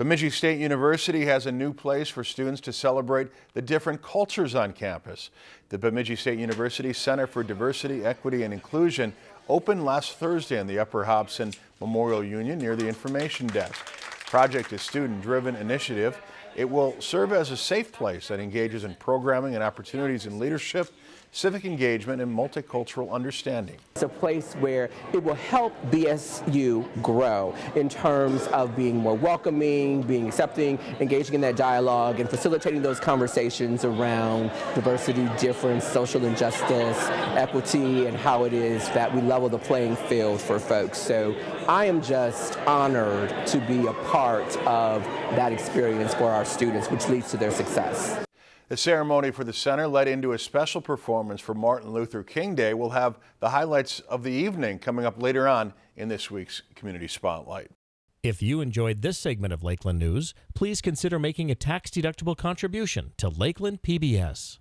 Bemidji State University has a new place for students to celebrate the different cultures on campus. The Bemidji State University Center for Diversity, Equity, and Inclusion opened last Thursday in the Upper Hobson Memorial Union near the information desk. Project is student-driven initiative. It will serve as a safe place that engages in programming and opportunities in leadership, civic engagement, and multicultural understanding. It's a place where it will help BSU grow in terms of being more welcoming, being accepting, engaging in that dialogue, and facilitating those conversations around diversity, difference, social injustice, equity, and how it is that we level the playing field for folks. So I am just honored to be a part of that experience for our students, which leads to their success. The ceremony for the center led into a special performance for Martin Luther King Day. We'll have the highlights of the evening coming up later on in this week's Community Spotlight. If you enjoyed this segment of Lakeland News, please consider making a tax-deductible contribution to Lakeland PBS.